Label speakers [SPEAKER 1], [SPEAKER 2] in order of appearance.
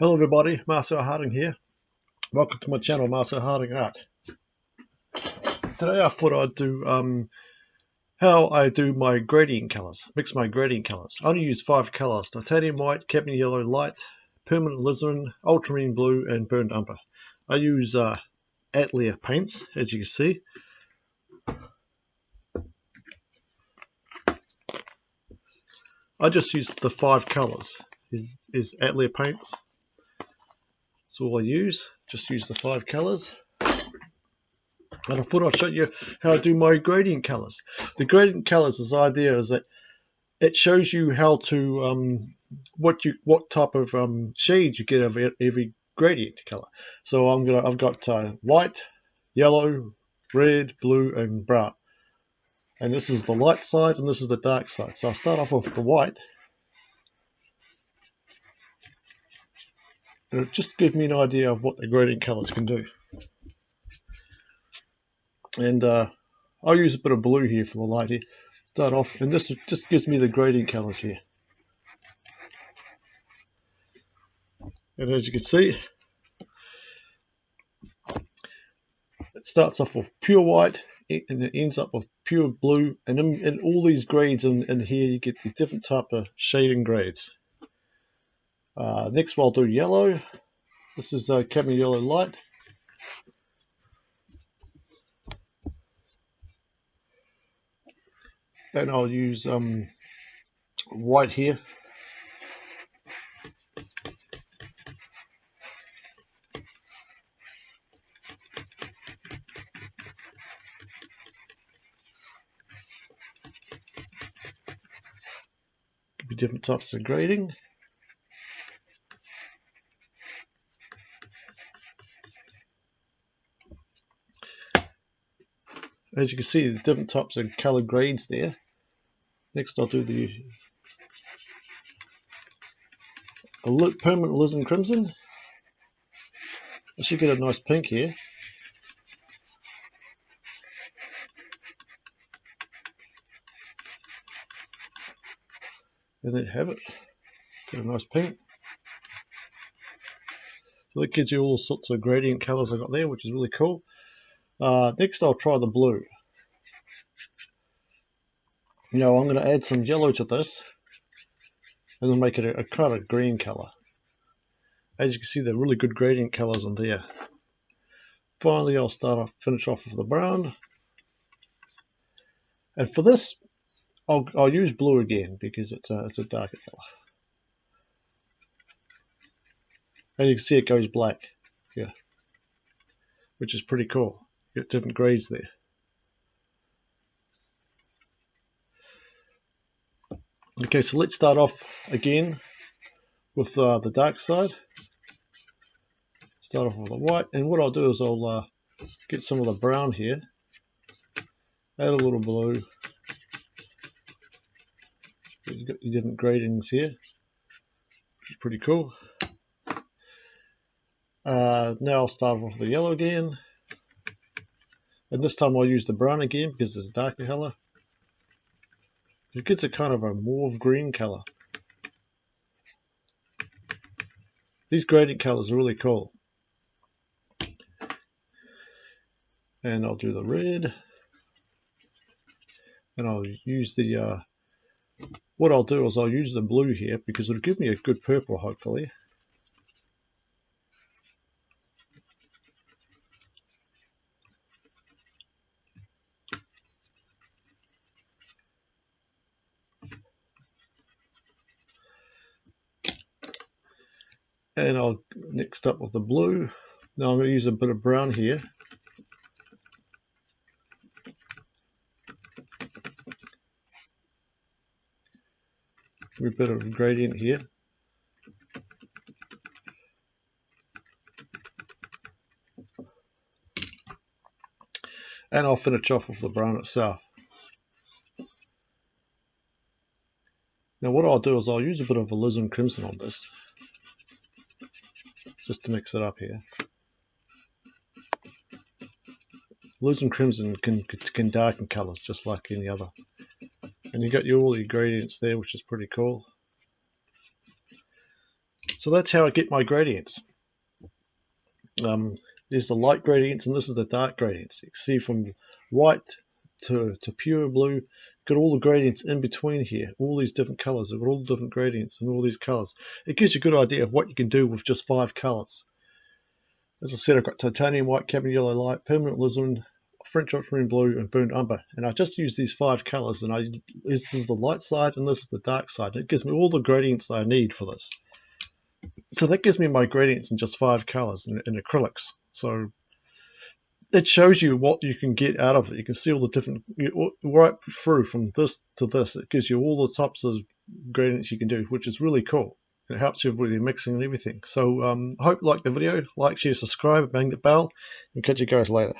[SPEAKER 1] Hello everybody, Marcel Harding here. Welcome to my channel, Marcel Harding Art. Today I thought I'd do um, how I do my gradient colours, mix my gradient colours. I only use five colours, titanium white, cadmium yellow light, permanent alizarin, ultramarine blue and burnt umber. I use uh, Atelier paints, as you can see. I just use the five colours, is, is Atelier paints. That's all I use. Just use the five colors. And I thought I'd show you how I do my gradient colors. The gradient colors, this idea is that it shows you how to um, what you what type of um, shades you get of every gradient color. So I'm gonna I've got uh, white, yellow, red, blue, and brown. And this is the light side, and this is the dark side. So I'll start off with the white. It'll just give me an idea of what the gradient colors can do. And uh, I'll use a bit of blue here for the light here. Start off, and this just gives me the gradient colors here. And as you can see, it starts off with pure white and it ends up with pure blue and in, in all these grades in, in, here you get the different type of shading grades uh, next we'll do yellow. This is a uh, cadmium yellow light. And I'll use um, white here. Different types of grading. As you can see, the different types of color grades there. Next, I'll do the look permanent alizarin crimson. I should get a nice pink here. And there you have it. Get a nice pink. So that gives you all sorts of gradient colors I got there, which is really cool. Uh, next I'll try the blue. Now I'm going to add some yellow to this and then make it a, a kind of green color. As you can see, they're really good gradient colors in there. Finally, I'll start off, finish off with the brown. And for this, I'll, I'll use blue again because it's a, it's a darker color. And you can see it goes black here, which is pretty cool get different grades there. Okay, so let's start off again with uh, the dark side. Start off with the white, and what I'll do is I'll uh, get some of the brown here, add a little blue. You've got your different gradings here, which is pretty cool. Uh, now I'll start off with the yellow again. And this time I'll use the brown again because it's a darker color. It gets a kind of a mauve green color. These gradient colors are really cool. And I'll do the red. And I'll use the, uh, what I'll do is I'll use the blue here because it'll give me a good purple hopefully. And I'll next up with the blue. Now I'm going to use a bit of brown here. A bit of gradient here. And I'll finish off with the brown itself. Now what I'll do is I'll use a bit of alizarin crimson on this just to mix it up here. Blues and crimson can, can darken colours just like any other. And you got your, all the ingredients there, which is pretty cool. So So that's how I get my gradients. Um, there's the light gradients and this is the dark gradients. You can see from white to, to pure blue, got all the gradients in between here, all these different colors, they've got all the different gradients and all these colors. It gives you a good idea of what you can do with just five colors. As I said, I've got titanium white, cadmium yellow light, permanent alizarin, French ultramarine blue, and burnt umber. And I just use these five colors, and I this is the light side and this is the dark side. It gives me all the gradients I need for this. So that gives me my gradients in just five colors in, in acrylics. So it shows you what you can get out of it. You can see all the different, right through from this to this. It gives you all the types of gradients you can do, which is really cool. It helps you with your mixing and everything. So um, hope you like the video. Like, share, subscribe, bang the bell, and catch you guys later.